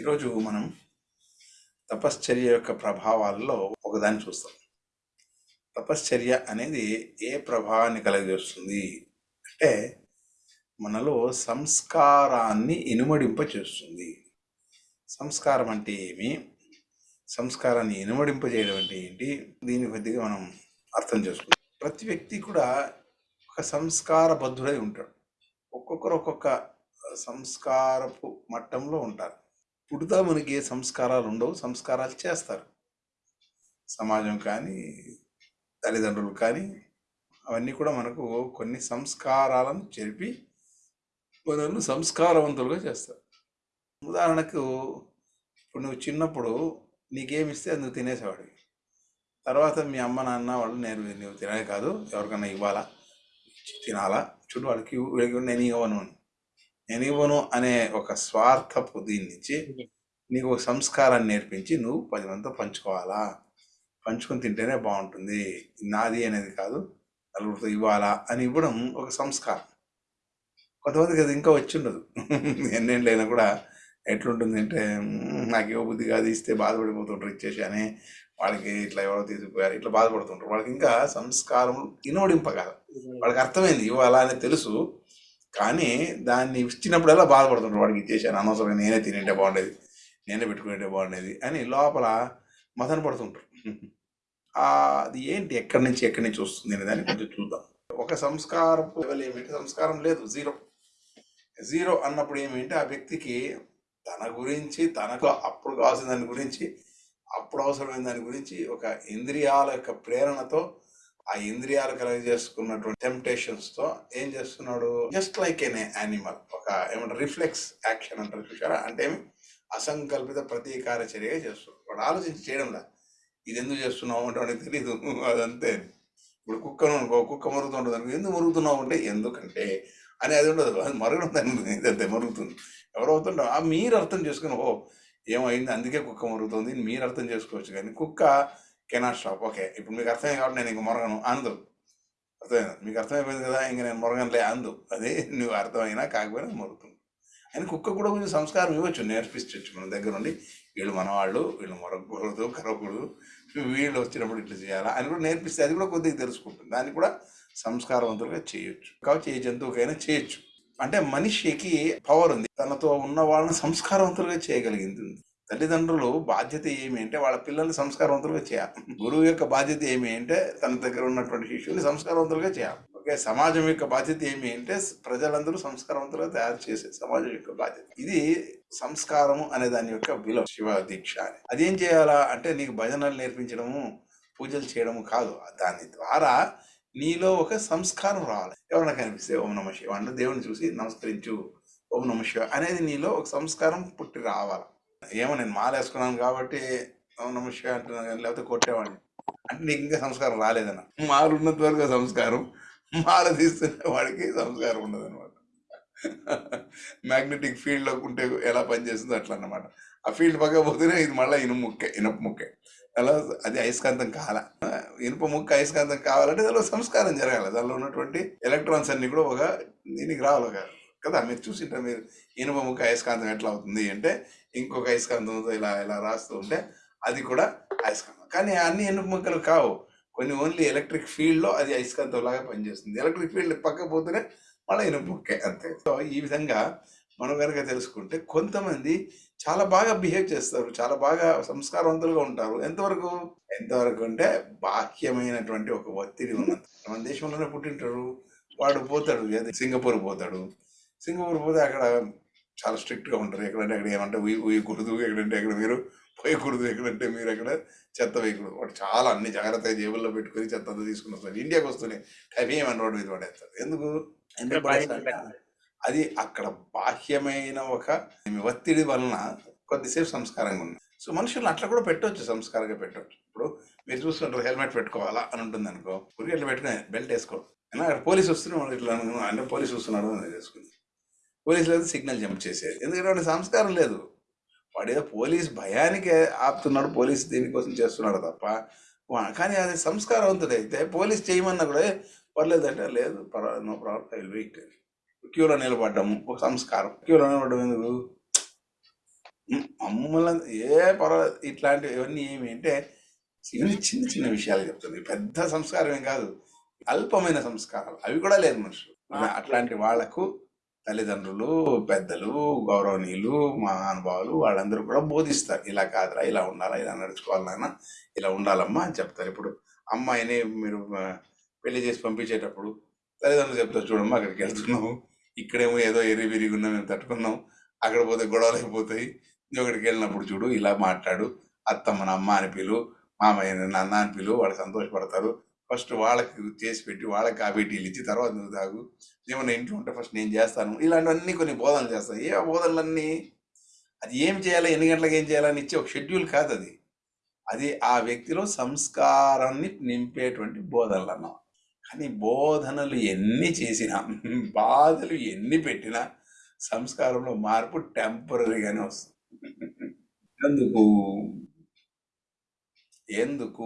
ఈరోజు మనం తపశ్చర్య యొక్క ప్రభావాల్లో ఒకదాన్ని చూస్తాం. తపశ్చర్య అనేది ఏ ప్రభావాన్ని కలగజేస్తుంది? అంటే మనలో సంస్కారాన్ని ఇనుమడింప చేస్తుంది సంస్కారం అంటే ఏమి? సంస్కారాన్ని ఇనుమడింపజేయడం అంటే ఏంటి? దీని కొద్దిగా మనం అర్థం చేసుకుంటాం ప్రతి వ్యక్తి కూడా ఒక సంస్కార బద్ధుడై ఉంటాడు. ఒక్కొక్కరు ఒక్కొక్క సంస్కారపు మట్టంలో ఉంటారు. పుడతా మనకి ఏ సంస్కారాలు ఉండవు సంస్కారాలు చేస్తారు. సమాజం కానీ తల్లిదండ్రులు కానీ అవన్నీ కూడా మనకు కొన్ని సంస్కారాలను చెరిపి మనల్ని సంస్కారవంతులుగా చేస్తారు. ఉదాహరణకు ఇప్పుడు నువ్వు చిన్నప్పుడు నీకేమిస్తే ఇస్తే నువ్వు తినేసేవాడివి. తర్వాత మీ అమ్మ నాన్న వాళ్ళు నేను నువ్వు తినే కాదు ఎవరికన్నా ఇవ్వాలా? తినాలా? చూడు వాళ్ళకి నేను ఇవ్వను అని. నేను ఇవ్వను అనే ఒక స్వార్థపు దీని నుంచి నీకు ఒక సంస్కారాన్ని నేర్పించి నువ్వు పది మందితో పంచుకోవాలా? పంచుకొని తింటేనే బాగుంటుంది. నాది అనేది కాదు నలుగురితో ఇవ్వాలా అని ఇవ్వడం ఒక సంస్కారం. కొంతమందికి అది ఇంకా వచ్చి ఉండదు. ఎన్నేళ్ళైనా కూడా ఎట్లుంటుంది అంటే "మ్మ్, నాకు ఇవ్వ బుద్ధి కాదు ఇస్తే బాధపడిపోతుంటారు ఇచ్చేసి అని వాళ్ళకి ఇట్లా ఎవరో తీసుకుపోయారు ఇట్లా బాధపడుతుంటారు. వాళ్ళకి ఇంకా సంస్కారం ఇనోడింపగల వాళ్ళకి అర్థమైంది ఇవ్వాలా అని తెలుసు. కానీ దాన్ని ఇచ్చినప్పుడల్లా బాధపడుతుంటారు. వాడికి ఇచ్చేసాను అనవసరంగా నేనే తినేంటే బాగుండేది నేనే పెట్టుకునేటే బాగుండేది అని లోపల మదన పడుతుంటారు. అది ఏంటి? ఎక్కడి నుంచి ఎక్కడి నుంచి వస్తుంది అనే దాన్ని కొంచెం చూద్దాం. ఒక సంస్కారపు లెవెల్ ఏమిటి? సంస్కారం లేదు జీరో. జీరో అన్నప్పుడు ఏమిటి ఆ వ్యక్తికి తన గురించి తనకు అప్పుడు కావాల్సిన దాని గురించి అప్పుడు అవసరమైన దాని గురించి ఒక ఇంద్రియాల యొక్క ప్రేరణతో ఆ ఇంద్రియాలు కలగజేసుకున్నటువంటి టెంప్టేషన్స్తో ఏం చేస్తున్నాడు? జస్ట్ లైక్ ఎన్ యానిమల్ ఒక ఏమంటారు రిఫ్లెక్స్ యాక్షన్ అంటారు చూసారా అంటే ఏమి? అసంకల్పిత ప్రతీకార చర్య చేస్తున్నాడు. వాడు ఆలోచించి చేయడంలా ఇది ఎందుకు చేస్తున్నావు అంటే వాడికి తెలియదు అదంతే. ఇప్పుడు కుక్కను అనుకో కుక్క మరుగుతుంటుంది అనుకో ఎందుకు మరుగుతున్నావు అంటే ఎందుకంటే అని అది ఉండదు. అది మరగడం దాని ఇదంతే మరుగుతుంది. ఎవరు అవుతుంటాం ఆ మీరు అర్థం చేసుకుని ఓ ఏమైంది అందుకే కుక్క మరుగుతుంది మీరు అర్థం చేసుకోవచ్చు కానీ కుక్క కెనాట్ స్టాప్ ఓకే ఇప్పుడు మీకు అర్థమైంది కాబట్టి నేను ఇంక మొరగను అందు అర్థమైంది మీకు అర్థమైపోయింది కదా ఇంక నేను మొరగనులే అందు అదే నువ్వు అర్థమైనా కాకపోయినా మొరుగుతుంది అని కుక్క కూడా కొంచెం సంస్కారం ఇవ్వచ్చు నేర్పించవచ్చు మన దగ్గర నుండి వీళ్ళు మనవాళ్ళు వీళ్ళు మొరగకూడదు కరవకూడదు వీళ్ళు వచ్చినప్పుడు ఇట్లా చేయాలా అని కూడా నేర్పిస్తే అది కూడా కొద్దిగా తెలుసుకుంటుంది దాన్ని కూడా సంస్కారవంతులుగా చేయొచ్చు కాబట్టి ఏ జంతువుకైనా చేయొచ్చు అంటే మనిషికి పవర్ ఉంది తనతో ఉన్న వాళ్ళని సంస్కారవంతులుగా చేయగలిగింది తల్లిదండ్రులు బాధ్యత ఏమి అంటే వాళ్ళ పిల్లల్ని సంస్కారవంతులుగా చేయాలి. గురువు యొక్క బాధ్యత ఏమి అంటే తన దగ్గర ఉన్నటువంటి శిష్యుని సంస్కారవంతులుగా చేయాలి. ఓకే సమాజం యొక్క బాధ్యత ఏమి అంటే ప్రజలందరూ సంస్కారవంతులుగా తయారు చేసే సమాజం యొక్క బాధ్యత. ఇది సంస్కారము అనే దాని యొక్క విలువ. శివ దీక్ష అని. అదేం చేయాలా అంటే నీకు భజనలు నేర్పించడము పూజలు చేయడము కాదు. దాని ద్వారా నీలో ఒక సంస్కారం రావాలి. ఎవరైనా కనిపిస్తే ఓం నమ శివ అంటే దేవుని చూసి నమస్కరించు. ఓం నమ శివ అనేది నీలో ఒక సంస్కారం పుట్టి రావాలి. ఏమో నేను మాలేసుకున్నాను కాబట్టి ఓం అంటున్నాను లేకపోతే కొట్టేవాడిని. అంటే నీకు ఇంకా సంస్కారం రాలేదన్న. మాలు ఉన్నంత వరకు సంస్కారం. మాల తీస్తున్న వాడికి సంస్కారం ఉండదు అనమాట మ్యాగ్నెటిక్ ఫీల్డ్లో ఉంటే ఎలా పనిచేస్తుందో అట్లా అన్నమాట ఆ ఫీల్డ్ పక్క పోతేనే ఇది మళ్ళీ ఇనుము ముక్కే ఇనుప ముక్కే. అలా అది అయస్కాంతం కాల ఇనుప ముక్క అయస్కాంతం కావాలంటే దానిలో సంస్కారం జరగాలి. దానిలో ఉన్నటువంటి ఎలక్ట్రాన్స్ అన్ని కూడా ఒక దీనికి రావాలి ఒక కదా మీరు చూసింటారు మీరు. ఇనుప ముక్క అయస్కాంతం ఎట్లా అవుతుంది అంటే ఇంకొక అయస్కాంతంతో ఇలా ఇలా రాస్తూ ఉంటే అది కూడా అయస్కాంతం. కానీ అన్ని ఇనుప ముక్కలు కావు. కొన్ని ఓన్లీ ఎలక్ట్రిక్ ఫీల్డ్లో అది అయస్కాంతం లాగా పనిచేస్తుంది. ఎలక్ట్రిక్ ఫీల్డ్ పక్క పోతేనే మళ్ళీ ఇనుప ముక్కే అంతే. సో ఈ విధంగా మనం కనుక తెలుసుకుంటే కొంతమంది చాలా బాగా బిహేవ్ చేస్తారు. చాలా బాగా సంస్కారవంతులుగా ఉంటారు. ఎంతవరకు? ఎంతవరకు అంటే బాహ్యమైనటువంటి ఒక ఒత్తిడి ఉన్నది మన దేశంలోనే పుట్టింటారు. వాడు పోతాడు సింగపూర్ పోతాడు. సింగపూర్ పోతే అక్కడ చాలా స్ట్రిక్ట్గా ఉంటారు. ఎక్కడంటే అక్కడ ఏమంటే ఉయ్యి ఉయ్యకూడదు ఎక్కడంటే అక్కడ మీరు పోయకూడదు ఎక్కడంటే మీరు అక్కడ చెత్త వేయకూడదు వాడు చాలా అన్ని జాగ్రత్తగా జేబుల్లో పెట్టుకొని చెత్త అంతా తీసుకుని వస్తాడు. ఇండియాకి వస్తూనే టైం రోడ్డు మీద పడేస్తాడు ఎందుకు? అది అక్కడ బాహ్యమైన ఒక ఒత్తిడి వలన కొద్దిసేపు సంస్కారంగా ఉంది. సో మనుషులు అట్లా కూడా పెట్టవచ్చు సంస్కారంగా పెట్టవచ్చు ఇప్పుడు మీరు చూస్తుంటారు హెల్మెట్ పెట్టుకోవాలా అని ఉంటుంది అనుకో ఊరికి ఇట్లా పెట్టుకుని బెల్ట్ వేసుకో. అక్కడ పోలీస్ వస్తున్నాడు ఇట్లా అంటే పోలీస్ వస్తున్నాడు అని వేసుకుంది పోలీసులు అయితే సిగ్నల్ జంప్ చేసేది. ఎందుకంటే వాడి సంస్కారం లేదు. వాడు ఏదో పోలీస్ భయానికి ఆపుతున్నాడు పోలీస్ దీనికోసం చేస్తున్నాడు తప్ప కానీ అది సంస్కారవంతుడు అయితే పోలీస్ చేయమన్నా కూడా "ఏ, పర్లేదంటే లేదు పర్వాలేదు నో ప్రాబ్లం ఐ వెయిట్. క్యూలో నిలబడ్డము ఒక సంస్కారం. క్యూలో నిలబడ్డం ఎందుకు? మమ్మల్ని ఏ పర్వాలేదు ఇట్లాంటివి ఇవన్నీ ఏమి అంటే ఇవన్నీ చిన్న చిన్న విషయాలు చెప్తుంది. పెద్ద సంస్కారం ఏం కాదు. అల్పమైన సంస్కారాలు అవి కూడా లేదు మనుషులు. అట్లాంటి వాళ్ళకు తల్లిదండ్రులు పెద్దలు గౌరవనీయులు మహానుభావులు వాళ్ళందరూ కూడా బోధిస్తారు. ఇలా కాదురా ఇలా ఉండాలా ఇలా నడుచుకోవాలన్నా ఇలా ఉండాలమ్మా అని చెప్తారు. ఇప్పుడు అమ్మాయిని మీరు పెళ్ళి చేసి పంపించేటప్పుడు తల్లిదండ్రులు చెప్తారు చూడమ్మా అక్కడికి వెళ్తున్నాము ఇక్కడేమో ఏదో ఎరి విరిగున్నా మేము తట్టుకున్నాం. అక్కడ పోతే గొడవలు అయిపోతాయి. నువ్వు అక్కడికి వెళ్ళినప్పుడు చూడు ఇలా మాట్లాడు. అత్తమ్మ అమ్మ అని పిలు మామయ్య నాన్న అని పిలు వాళ్ళు సంతోషపడతారు. ఫస్ట్ వాళ్ళకి చేసి పెట్టి వాళ్ళకి కాఫీ టీలు ఇచ్చి తర్వాత నువ్వు తాగు. ఏమన్నా ఇంట్లో ఉంటే ఫస్ట్ నేను చేస్తాను. ఇలాంటివన్నీ కొన్ని బోధనలు చేస్తాయి ఏ బోధనలన్నీ? అది ఏం చేయాలి? ఎన్ని గంటలకు ఏం చేయాలని ఇచ్చే ఒక షెడ్యూల్ కాదు అది. అది ఆ వ్యక్తిలో సంస్కారాన్ని నింపేటువంటి బోధనలు అన్నాం. కానీ బోధనలు ఎన్ని చేసినా బాధలు ఎన్ని పెట్టినా సంస్కారంలో మార్పు టెంపరీగానే వస్తుంది. ఎందుకు? ఎందుకు?